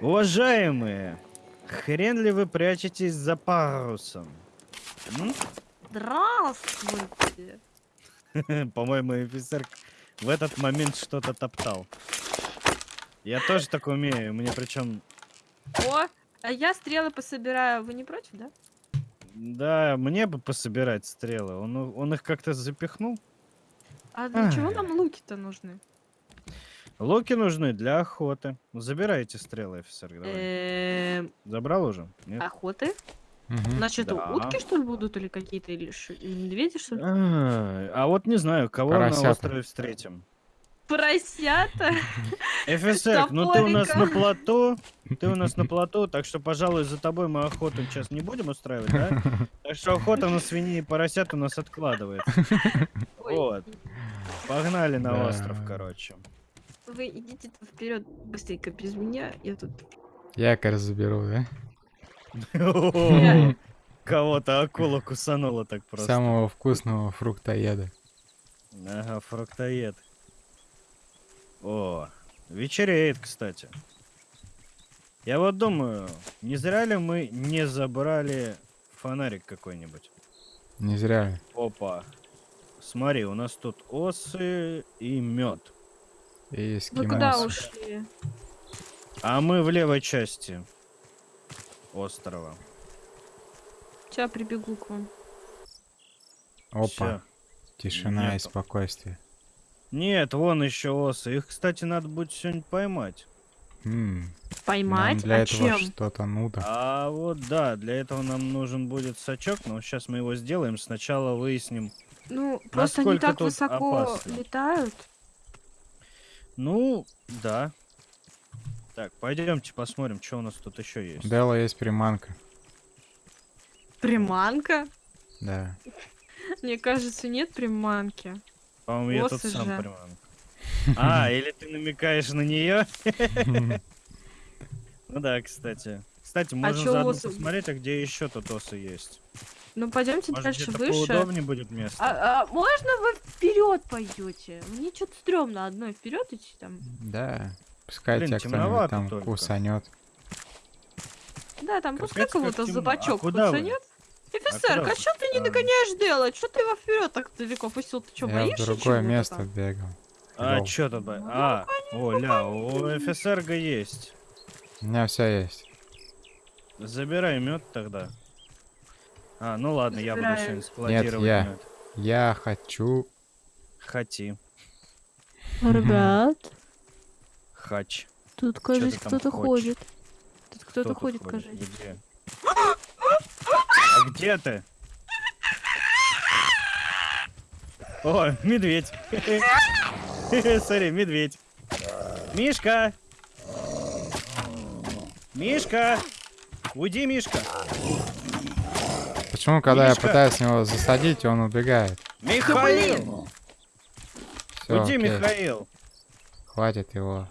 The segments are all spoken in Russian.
Уважаемые, хрен ли вы прячетесь за парусом? М? Здравствуйте. По-моему, офицер в этот момент что-то топтал. Я тоже так умею, мне причем... О, а я стрелы пособираю. Вы не против, да? Да, мне бы пособирать стрелы. Он, он их как-то запихнул. А для чего Ай. нам луки-то нужны? Луки нужны для охоты. Забирайте стрелы, офицер. Давай. Эм, Забрал уже? Нет? охоты? Мгм. Значит, Да. утки, что ли, будут или какие-то, или ш- медведи, что ли? А, а вот не знаю, кого на Поросята. острове встретим. Поросята? Офицер, ну ты у нас на плоту, ты у нас на плоту, так что, пожалуй, за тобой мы охоту сейчас не будем устраивать, да? Так что охота на свиней и поросят у нас откладывается. Ой, Вот. Погнали на Да. остров, короче. Вы идите вперед быстренько без меня. Я тут... Якорь заберу, да? Кого-то акула кусанула так просто. Самого вкусного фруктоеда. Ага, фруктоед. О, вечереет, кстати. Я вот думаю, не зря ли мы не забрали фонарик какой-нибудь? Не зря. ли. Опа. Смотри, у нас тут осы и мед. И Вы куда ушли? А мы в левой части острова. Сейчас прибегу к вам. Опа. Всё. Тишина и Нету. спокойствие. Нет, вон еще осы. Их, кстати, надо будет сегодня поймать. М, нам Поймать? для а этого что-то надо. А вот да, для этого нам нужен будет сачок, но сейчас мы его сделаем. Сначала выясним. Ну, просто они так высоко опасно? летают. Ну, да. Так, пойдемте посмотрим, что у нас тут еще есть. Дела есть приманка. Приманка? Да. Мне кажется, нет приманки. По-моему, я тут сам приманка. А, или ты намекаешь на нее? Ну да, кстати. Кстати, можем чё заодно осы? посмотреть, а где еще тут осы есть. Ну, пойдемте Может, дальше выше. поудобнее будет место. А, а можно вы вперед пойдете? Мне что-то стрёмно одной вперед идти там. Да. Пускай Блин, тебя кто-нибудь там только. кусанет. Да, там Капец, пускай кого-то темно. за А вы? кусанет. куда Офицерка, вы? что ты не А. догоняешь делать? Что ты его вперед так далеко пустил? Ты что, Я в боишься другое место там? бегал. А, что тут? А, о, ля, у офицерга есть. У меня все есть. Забирай мед тогда. А, ну ладно, я буду Забираю. сегодня складировать я. мед. Я хочу... Хоти. Ребят, Хач. тут, кажется, кто-то ходит. Тут кто-то ходит, кажется. Где? А где ты? О, медведь. Смотри, медведь. Мишка! Мишка! Уйди, Мишка! Почему, когда Мишка! я пытаюсь его засадить, он убегает? Михаил! Всё, Уйди, окей. Михаил! Хватит его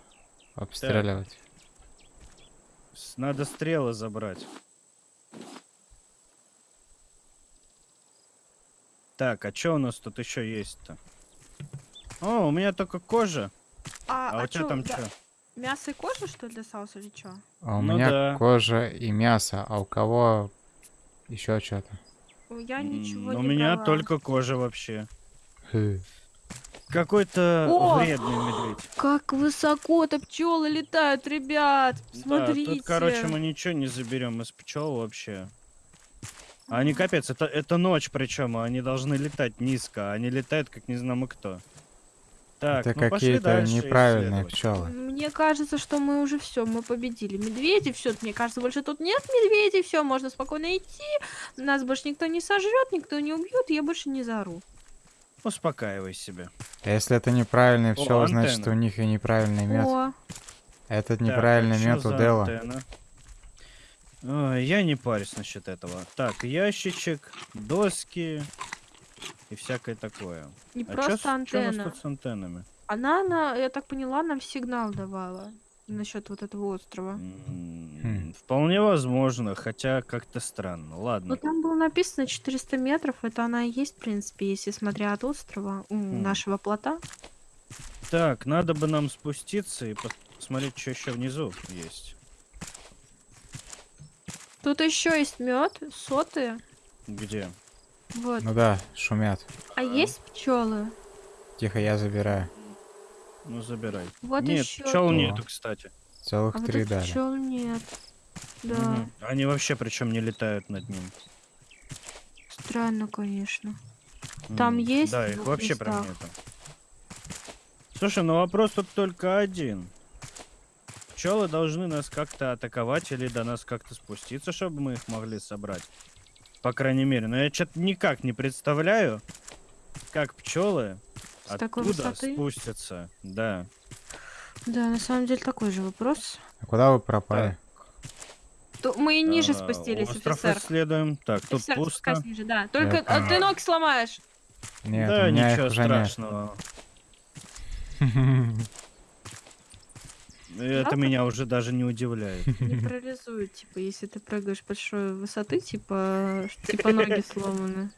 обстреливать. С- Надо стрелы забрать. Так, а что у нас тут еще есть-то? О, у меня только кожа. А, А, а у тебя чё, там да- что? Мясо и кожа, что ли, для соуса или что? А у Ну меня да. кожа и мясо, а у кого еще что-то? Я ничего У не меня брала. только кожа вообще. Какой-то вредный медведь. Как высоко-то пчелы летают, ребят! Да, Смотрите. тут, короче, мы ничего не заберем из пчел вообще. Они капец, это, это ночь причем, а они должны летать низко, а они летают как не знамо кто. Так, Это ну пошли какие-то неправильные пчелы. Мне кажется, что мы уже все, мы победили. Медведи, все, мне кажется, больше тут нет медведей, все, можно спокойно идти. Нас больше никто не сожрет, никто не убьет, я больше не заору. Успокаивай себя. А Если это неправильные О, значит антенна. у них и неправильный мед. О, Этот Так, неправильный чё мед у Дела. антенна? Ой, я не парюсь насчет этого. Так, ящичек, доски и всякое такое. не а чё с- просто чё у нас антенна. тут с антеннами? Она, на, я так поняла, нам сигнал давала насчет вот этого острова. Хм. Вполне возможно, хотя как-то странно. Ну Ладно. там было написано 400 метров, это она и есть, в принципе, если смотря от острова, у Хм. нашего плота. Так, надо бы нам спуститься и пос- посмотреть, что еще внизу есть. Тут еще есть мед, соты. Где? Вот. Ну да, шумят. А есть пчелы? Тихо, я забираю. Ну, забирай. Вот Нет, еще. пчел О. нету, кстати. Целых А вот три тут дали. пчел нет. Да, Мгм. Они вообще причем не летают над ним. странно, конечно. Там М, есть Да, их вообще прям местах? нету. Слушай, ну вопрос тут только один. Пчелы должны нас как-то атаковать или до нас как-то спуститься, чтобы мы их могли собрать. По крайней мере. Но я что-то никак не представляю, как пчелы С такой оттуда высоты? спустятся. Да. Да, на самом деле такой же вопрос. А куда вы пропали? То мы и ниже А, спустились, Остров офицер. исследуем. Так, тут Офицер, пусто. ниже, да. Только а, ты ноги сломаешь. Нет, да, ничего страшного. Это меня уже даже не удивляет. Не парализует, типа, если ты прыгаешь большой высоты, типа, типа ноги сломаны.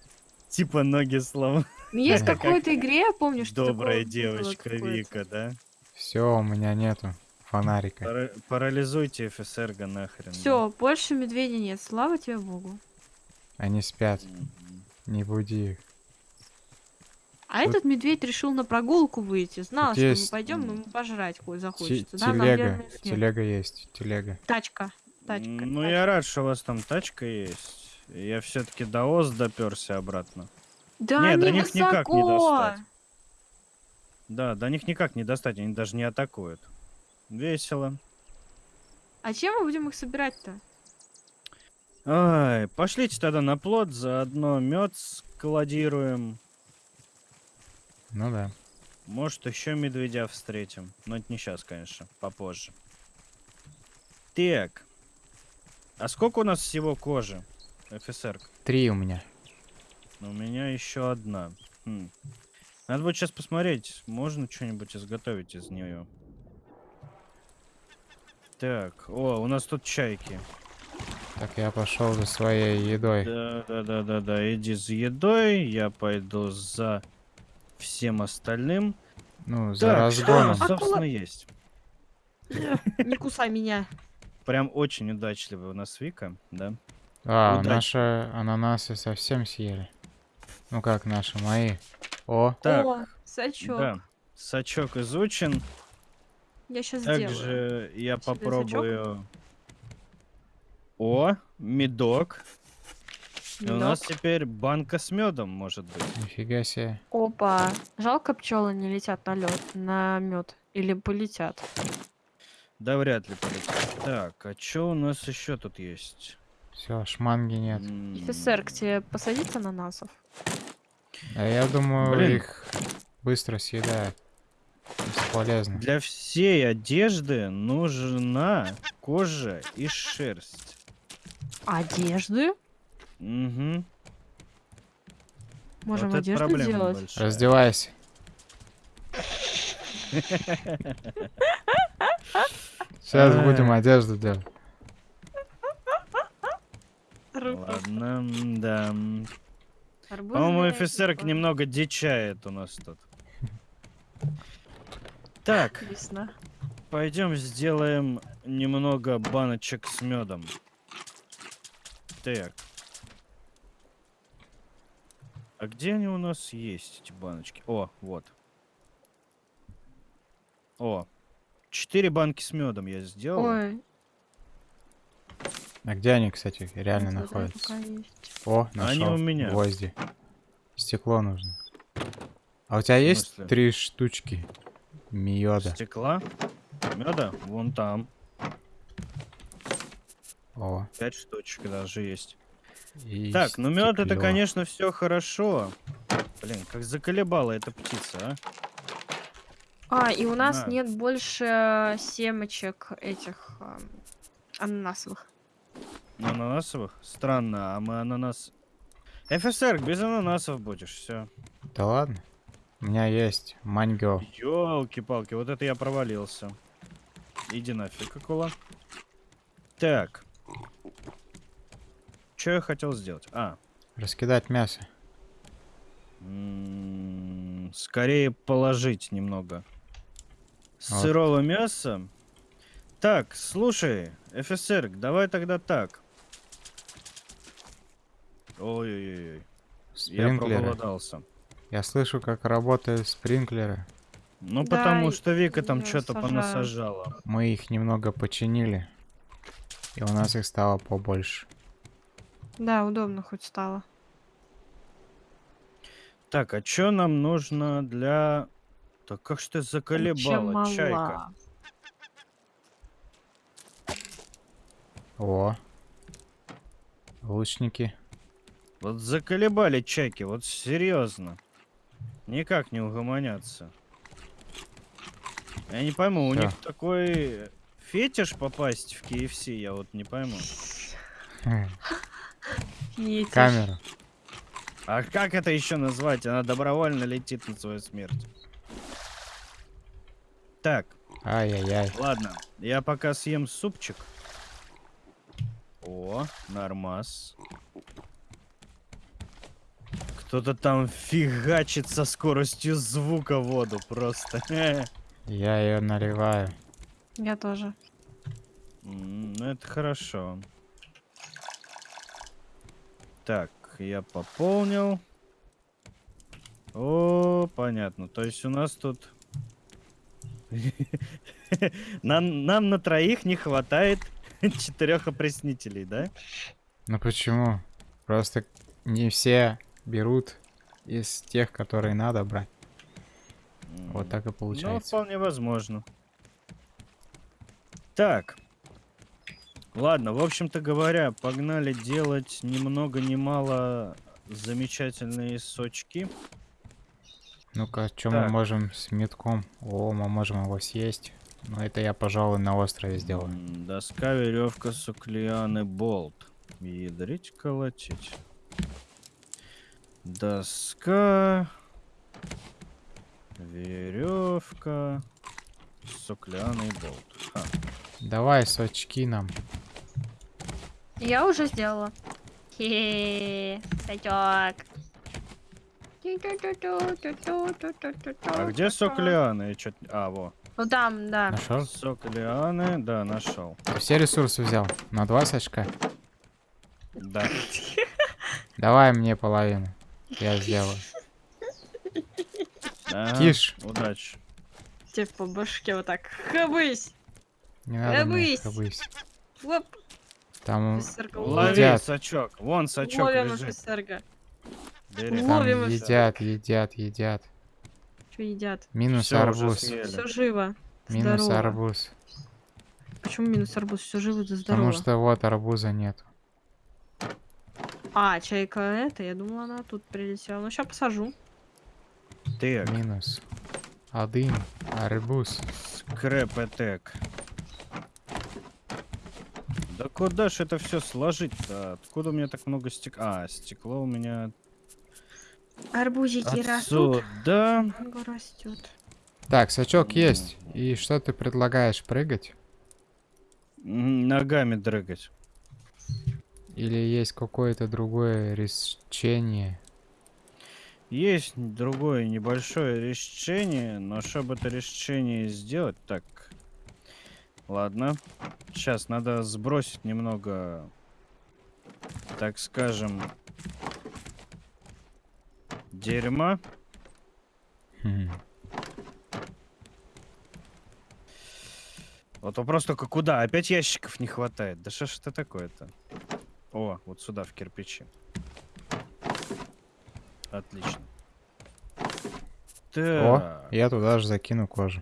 Типа ноги сломаны. Ну, Есть Как какой-то игре, я помню, что Добрая девочка. Вика, да? Все, у меня нету фонарика. Пара- парализуйте ФСРГ нахрен. да. Все, больше медведя нет, слава тебе богу. Они спят, не буди их. А Тут- этот медведь решил на прогулку выйти. Знал, Тут что мы есть- пойдем, ему пожрать хоть захочется. Да, нам телега, телега есть, телега. Тачка. Тачка. Ну, тачка. я рад, что у вас там тачка есть. Я все-таки до ОС доперся обратно. Да Нет, до них никак не высоко. достать. Да, до них никак не достать, они даже не атакуют. Весело. А чем мы будем их собирать-то? Ай, пошлите тогда на плод, заодно мед складируем. Ну да. Может, еще медведя встретим. Но это не сейчас, конечно, попозже. Так. А сколько у нас всего кожи? ФСР. Три у меня. У меня еще одна. Хм. Надо будет сейчас посмотреть, можно что-нибудь изготовить из нее. Так, о, у нас тут чайки. Так, я пошел за своей едой. Да, да, да, да, да. Иди за едой, я пойду за всем остальным. Ну, за Так, что разгоном. нас, собственно, Акула. есть? Не кусай меня. Прям очень удачливый у нас Вика, да? А, удачи. наши ананасы совсем съели. Ну как наши, мои. О, Так, О, сачок. да. Сачок изучен. Я сейчас сделаю. Также я Себе попробую... О, медок. И у нас Медок. теперь банка с медом, может быть. нифига себе. Опа. Жалко пчелы не летят на лед, на мед. Или полетят. Да вряд ли полетит. Так, а что у нас еще тут есть? Все, шманги нет. Офицер, к тебе посадить ананасов? А я думаю, Блин. их быстро съедают. Бесполезно. Для всей одежды нужна кожа и шерсть. Одежды? Угу. Можем вот одежду делать? большая. Раздевайся. Сейчас Ай. будем одежду делать. Ладно, да. По-моему, типа. немного дичает у нас тут. Так, Вкусно. пойдем сделаем немного баночек с медом. Так. А где они у нас есть, эти баночки? О, вот. О, четыре банки с медом я сделал. Ой, А где они, кстати, реально это находятся? О, Они нашел у меня. гвозди. Стекло нужно. А у тебя есть три штучки меда? Стекла. Меда? Вон там. О, Пять штучек даже есть. и Так, ну мед это, конечно, все хорошо. Блин, как заколебала эта птица, а? А, и у нас На. нет больше семечек этих ам, ананасовых. На ананасовых? Странно, а мы ананас... ФСР, без ананасов будешь, все. Да ладно. У меня есть манго. Ёлки-палки, вот это я провалился. Иди нафиг, Акула. Так. Что я хотел сделать? А, Раскидать мясо. м, скорее положить немного Вот. сырого мяса. Так, слушай, ФСР, давай тогда так. Ой-ой-ой. Я Спринклеры. проголодался. Я слышу, как работают спринклеры. Ну, Да, потому что Вика там что-то понасажала. Мы их немного починили. И у нас их стало побольше. Да, удобно хоть стало. Так, а что нам нужно для... Так как ж ты заколебала, чайка? О. Лучники. Вот заколебали чайки, вот серьезно. Никак не угомонятся. Я не пойму, у Всё. них такой фетиш попасть в KFC, я вот не пойму. Фетиш. Камеру. А как это еще назвать? Она добровольно летит на свою смерть. Так, Ай-яй-яй. ладно. Я пока съем супчик. О, нормас. Кто-то там фигачит со скоростью звука воду просто. Я ее наливаю. Я тоже. Ну, это хорошо. Так, я пополнил. О, понятно. То есть у нас тут... Нам, нам на троих не хватает четырех опреснителей, да? Ну почему? Просто не все берут из тех, которые надо брать. Вот так и Ну, получается. вполне возможно. Так. Ладно, в общем-то говоря, погнали делать ни много ни мало замечательные сочки. Ну-ка, что мы можем с метком? О, мы можем его съесть. Но это я, пожалуй, на острове сделаю. Доска, веревка, суклианы, болт. Ядрить, колотить. Доска, веревка, суклианы и болт. Ха. Давай сочки нам. Я уже сделала. Хе-хе, сачок. А где чё- А, во. Ну там, да. Нашел? Соклианы, да, нашел. Ты все ресурсы взял? На два сачка? Да. Давай мне половину. Я сделаю. Киш. Удачи. Тебе по башке вот так. Хабысь! Не надо Хабысь. хабысь. Там, Лови Едят. сачок. Вон сачок Ловим лежит. Ловим едят, едят, едят. Что едят? Минус Всё, арбуз. Все живо. Минус здорово. арбуз. Почему минус арбуз? Все живо, да Потому здорово. что вот арбуза нет. А, чайка это, я думала, она тут прилетела. Ну, сейчас посажу. Так, Минус. Один арбуз. скрэп этек. Да куда ж это все сложить-то? Откуда у меня так много стекла? А, стекло у меня Арбузики растут. Манго растет. Так, сачок есть. И что ты предлагаешь, прыгать? Ногами дрыгать. Или есть какое-то другое решение? Есть другое небольшое решение, но чтобы это решение сделать, так. Ладно. Сейчас надо сбросить немного, так скажем, дерьма. Хм. Вот вопрос только куда? Опять ящиков не хватает. Да что ж это такое-то? О, вот сюда, в кирпичи. Отлично. О, Так, я туда же закину кожу.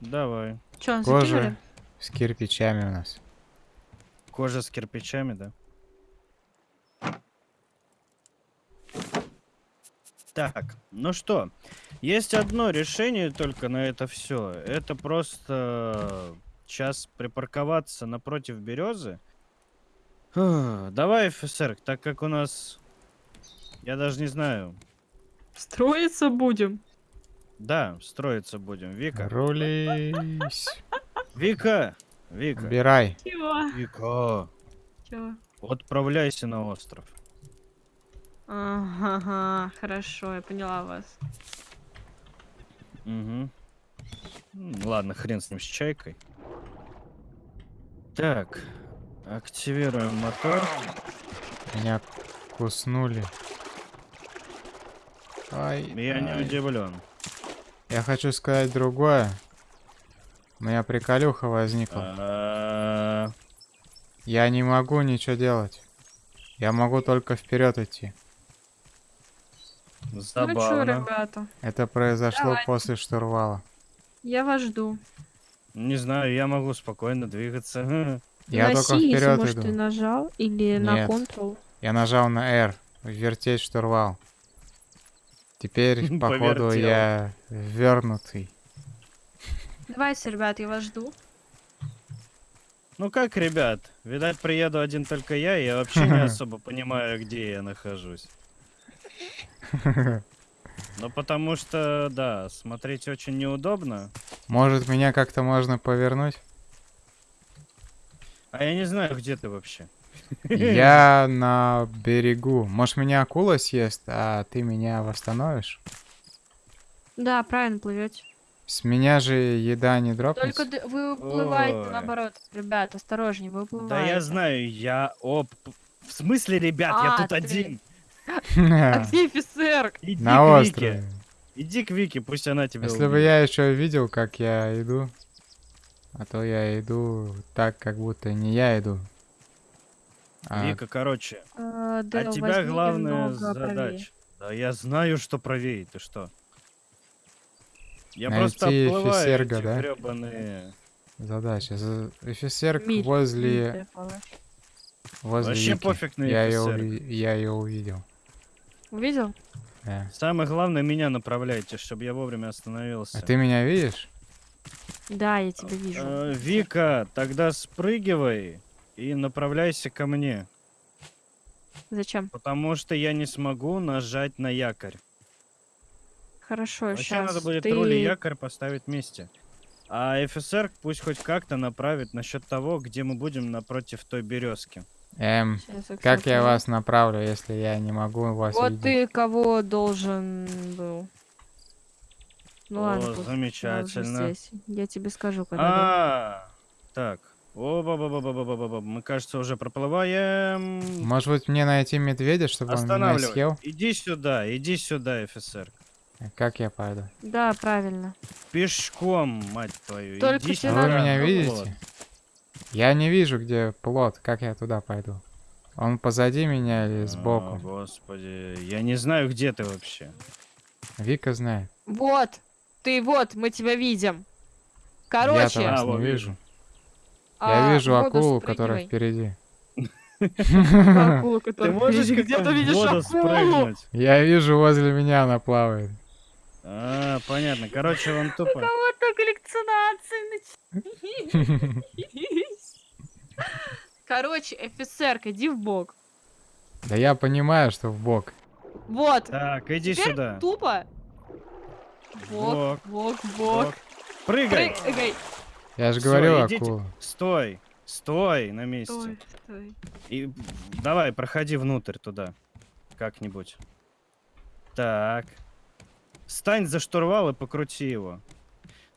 давай. Че, Кожа закинули? с кирпичами у нас. Кожа с кирпичами, да? Так, ну что, есть одно решение только на это все. Это просто сейчас припарковаться напротив березы. Фух, Давай, офицер, так как у нас, я даже не знаю, Строиться будем. да, строиться будем. Вика, Рулись. Вика, Вика, Убирай. Чего? Вика, Чего? отправляйся на остров. Ага, хорошо, я поняла вас. Угу. Ладно, хрен с ним, с чайкой. Так, активируем мотор. Меня куснули. Ай, Я не ай. удивлен. Я хочу сказать другое. У меня приколюха возникла. А, Я не могу ничего делать. Я могу только вперед идти. Ну чё, Забавно. ребята, Это произошло Давайте. после штурвала. я вас жду. Не знаю, я могу спокойно двигаться. Я на только C, если, вперед может, ты иду. нажал, или на Нет. Ctrl. Я нажал на R. Вертеть штурвал. Теперь, походу, я вернутый. Давайте, ребят, я вас жду. Ну как, ребят, видать, приеду один только я, и я вообще не особо понимаю, где я нахожусь. Ну потому что, да, смотреть очень неудобно. Может, меня как-то можно повернуть? А я не знаю, где ты вообще. Я на берегу. Может, меня акула съест, а ты меня восстановишь? Да, правильно плывете. С меня же еда не дропнется? Только вы уплываете Ой. наоборот. Ребят, осторожнее, вы уплываете. Да я знаю, я... Оп... В смысле, ребят, я А, тут ты. один. А где офицер? Иди На к Вике. острове. Иди к Вике, пусть она тебя Если бы я еще видел, как я иду, а то я иду так, как будто не я иду. А, Вика, короче, А, а Дэл, тебя главная правее. задача. Да я знаю, что правее, ты что? Я Найти просто обплываю офицерга, эти да? грёбаные- задача. За- Офицер Миль, возле, миль, возле Вообще Вики. пофиг на я ее, офицера. я ее увидел. Увидел? Да. Самое главное, меня направляйте, чтобы я вовремя остановился. А ты меня видишь? Да, я тебя вижу. Э, Вика, тогда спрыгивай и направляйся ко мне, Зачем? потому что я не смогу нажать на якорь. Хорошо, Вообще сейчас. надо будет ты... руль и якорь поставить вместе. А офицер пусть хоть как-то направит насчет того, где мы будем напротив той березки. Эм, Щас, как я вас направлю, если я не могу вас Вот видеть? ты кого должен был. Ну О, ладно, замечательно. здесь. Я тебе скажу, когда. да. А, так. о ба ба ба ба ба ба ба Мы, кажется, уже проплываем. Может быть мне найти медведя, чтобы он меня съел? Иди сюда, иди сюда, офицер. Как я пойду? Да, правильно. Пешком, мать твою. Только иди А сюда. вы меня видите? Я не вижу, где плод. Как я туда пойду? Он позади меня или А, сбоку? господи, я не знаю, где ты вообще. Вика знает. Вот! Ты вот, мы тебя видим. Короче, вас А, вот не вижу. а, Я вижу акулу, которая впереди. Акулу, Ты которая можешь ты в видишь воду акулу? спрыгнуть? Я вижу, возле меня она плавает. А, понятно. Короче, он тупо. Вот коллекционация началась. Короче, офицер, иди в бок. Да я понимаю, что в бок. Вот. Так, иди Теперь сюда. тупо. Бок, Бок, бок. Прыгай. Прыгай. Я же говорю, акула. Стой. Стой на месте. Стой, стой. И давай, проходи внутрь туда. Как-нибудь. Так. Стань за штурвал и покрути его.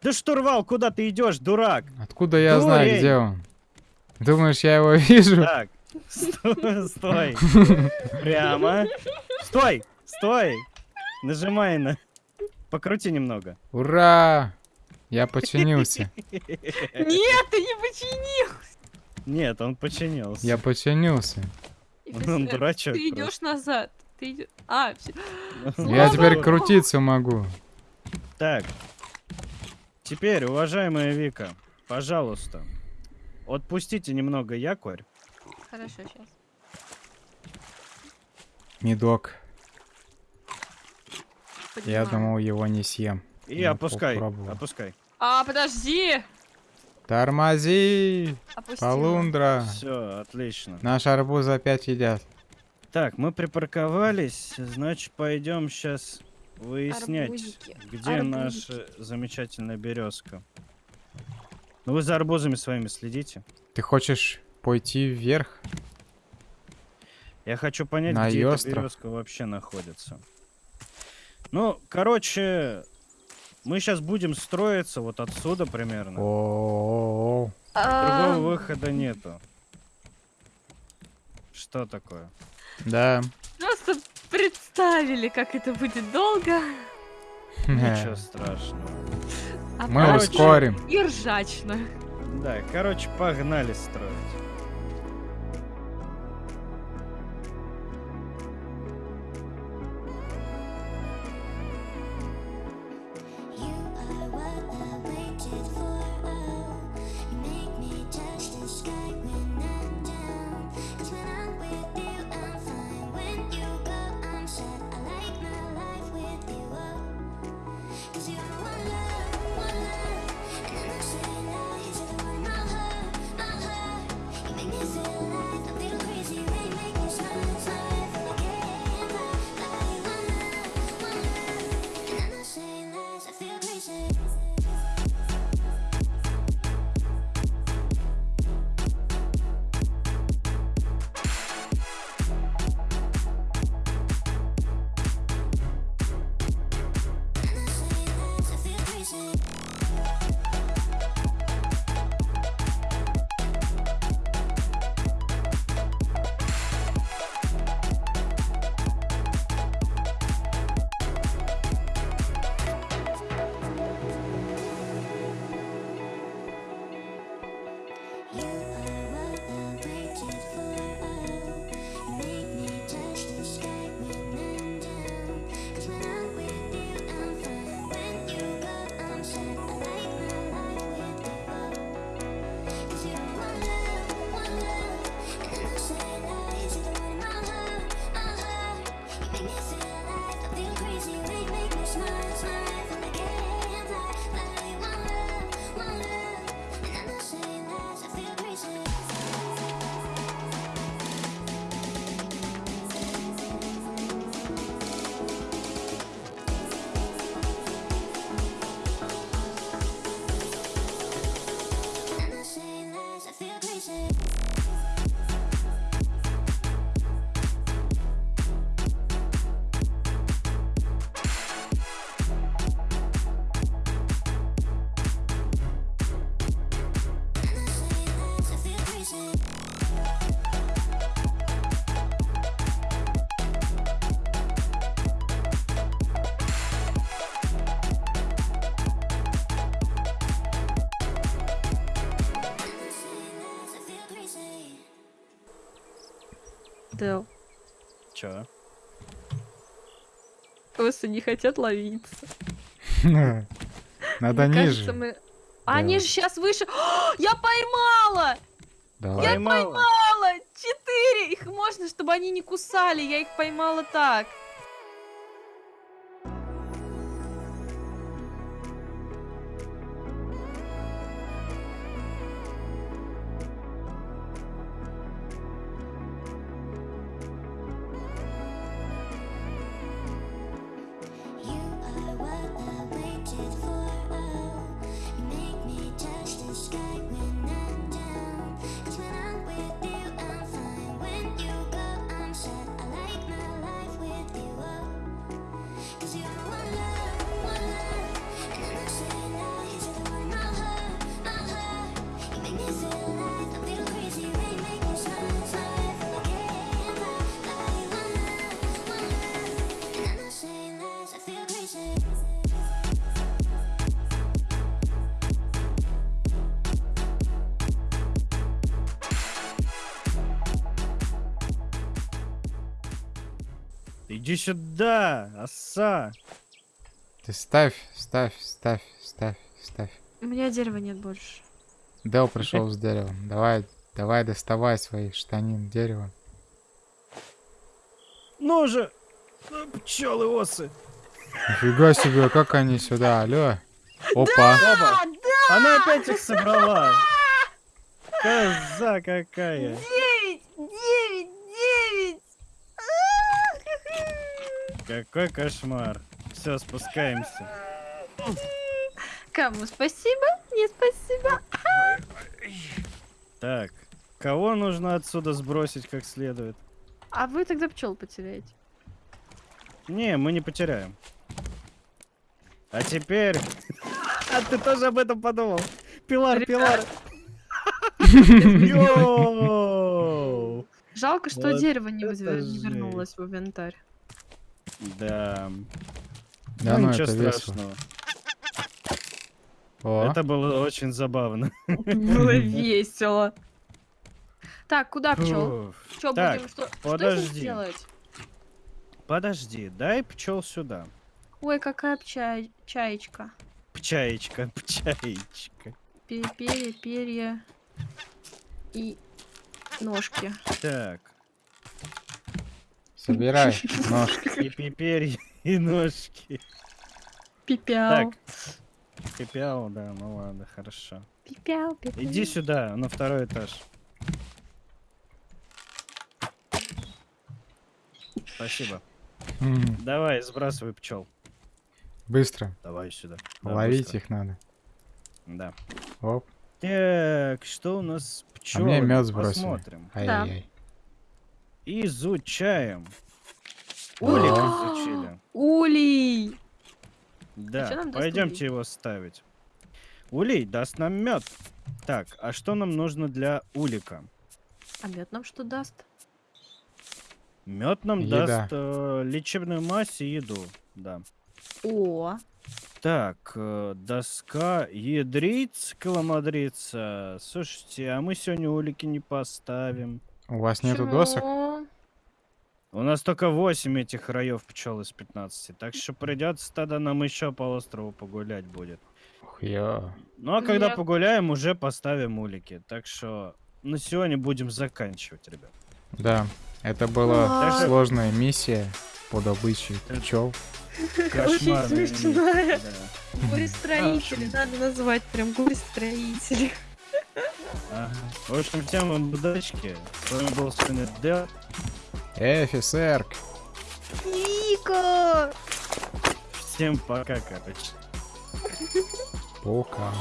Да штурвал, куда ты идешь, дурак? Откуда я знаю, Дурень. где он? Думаешь, я его вижу? Так. Стой. стой. Прямо. Стой. Стой. Нажимай на. Покрути немного. Ура! Я починился. Нет, ты не починил. Нет, он починился. Я починился. Он дурачок. Ты идешь назад. Ты идешь. А. Я теперь крутиться могу. Так. Теперь, уважаемая Вика, пожалуйста, отпустите немного якорь. Хорошо, сейчас. Медок. Я думал, его не съем. И Ну, опускай. попробую. Опускай. А, подожди. Тормози! Опустила. Полундра! Все, отлично. Наш арбуз опять едят. Так, мы припарковались, значит, пойдем сейчас выяснять, Арбузики, где наша замечательная березка. Ну вы за арбузами своими следите. Ты хочешь пойти вверх? Я хочу понять, На где эта березка вообще находится. Ну, короче, мы сейчас будем строиться вот отсюда примерно. О, А, Другого выхода нету. Что такое? Да. Просто представили, как это будет долго. Ничего страшного. А Мы потом ускорим. И ржачно. Да, короче, погнали строить. Да. Чё? Просто не хотят ловиться. Надо Мне ниже. кажется, мы... А Они же сейчас выше. Я поймала! Давай. Поймала? Поймала! Четыре! Их можно, чтобы они не кусали. Я их поймала так. Иди сюда, оса. Ты ставь, ставь, ставь, ставь, ставь. У меня дерева нет больше. Дел пришел с деревом. Давай, давай доставай свои штанин дерева. Ну же! Пчелы осы. Нифига себе, как они сюда, алло. Опа. Оба. Она опять их собрала. Коза какая. Какой кошмар. Все, спускаемся. Кому спасибо? Не спасибо. Так, кого нужно отсюда сбросить как следует? А вы тогда пчел потеряете. Не, мы не потеряем. А теперь... А ты тоже об этом подумал? Пилар, пилар. Жалко, что дерево не, вернулось в инвентарь. Да. Да ну, ничего это весело. страшного. О, Это было очень забавно. Было весело. Так, куда пчел? Что будем? Что, что подожди. делать? Подожди, дай пчел сюда. Ой, какая пча... чаечка. Пчаечка, пчаечка. Пе- Перья, перья и ножки. Так, собирай ножки. и пиперья, и ножки. Пипяу. Так. Пипяу, да, ну ладно, хорошо. Пипяу, пипяу. Иди сюда, на второй этаж. Спасибо. М, Давай, сбрасывай пчел. Быстро. Давай сюда. Да, Ловить быстро. их надо. Да. Оп. Так, что у нас А пчел? мне мед сбросили. Посмотрим. Ай-яй-яй. Изучаем. Улик изучили. Улей! Да, даст пойдемте его ставить. Улей даст нам мед. Так, а что нам нужно для улика? А мед нам что даст? Мед нам Еда. даст э, лечебную мазь и еду. Да. О, Так, э, доска ядриц, коломадрица. Слушайте, а мы сегодня улики не поставим. У вас нету почему? досок? У нас только 8 этих раев пчел из 15, так что придется тогда нам еще по острову погулять будет. Ух, ё. Ну а когда Я- погуляем, уже поставим улики. Так что на сегодня будем заканчивать, ребят. Да, это была Ай. сложная миссия по добыче пчел. Кошмарная смешная. миссия, да. горе-строители, надо назвать прям горе-строители. Ага. В общем, всем вам удачки. С вами был Дэл. Эй, офицер! Ника! Всем пока, короче. Пока.